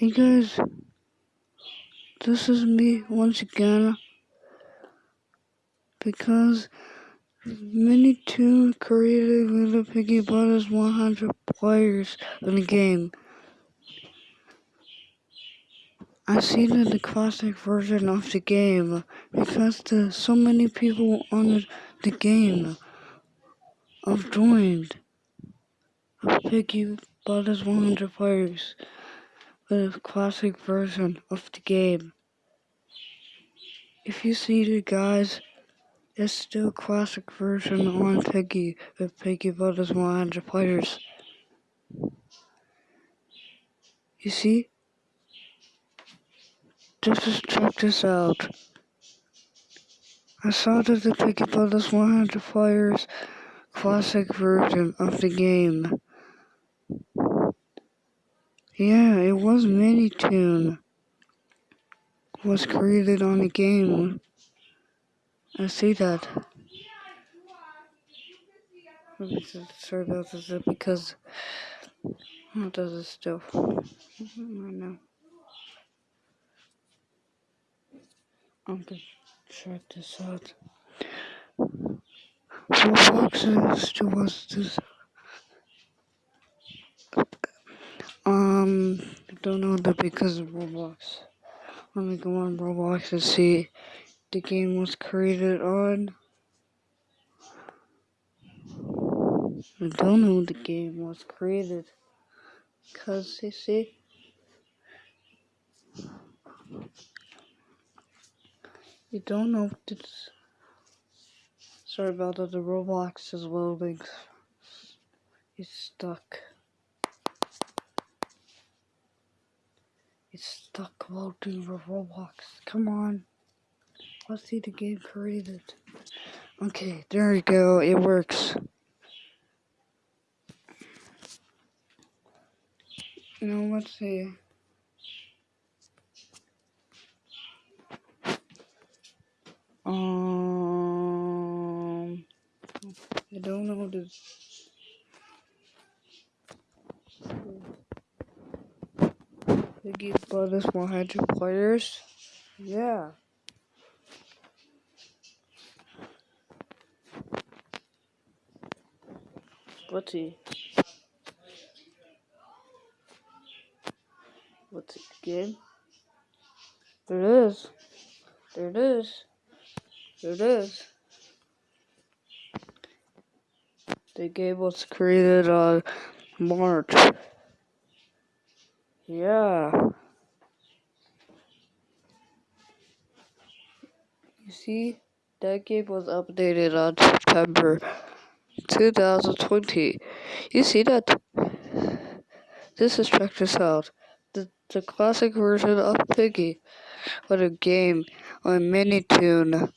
Hey guys, this is me once again because Minitoon created Little Piggy Brothers 100 players in the game. I see that the classic version of the game because there's so many people on the game have joined Piggy Brothers 100 players the classic version of the game. If you see the guys, it's still a classic version on Piggy with Piggy Brothers 100 players. You see? Just, just check this out. I saw that the Piggy Brothers 100 players classic version of the game. Yeah, it was Minitoon. Was created on the game. I see that. Sorry about this because does it still? I know. I'm gonna check this out. Roblox still was this. Um, I don't know that because of Roblox. Let me go on Roblox and see the game was created on. I don't know the game was created. Cause you see. You don't know if it's sorry about that the Roblox is loading. It's stuck. Stuck loading for Roblox. Come on. Let's see the game created. Okay, there we go. It works. Now let's see. Um, I don't know this. Piggy Brothers 100 players. Yeah. Let's. Let's see game. There it is. There it is. There it is. The game was created on March. Yeah. You see, that game was updated on September 2020. You see that? This is check this out. The, the classic version of Piggy What a game on Minitoon.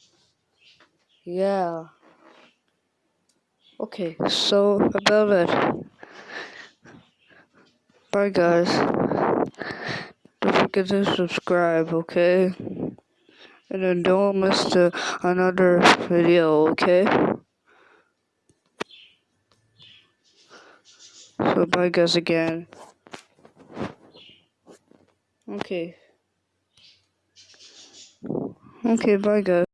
Yeah. Okay, so about it. Bye guys. Forget to subscribe, okay? And then don't miss the, another video, okay? So bye guys again. Okay. Okay, bye guys.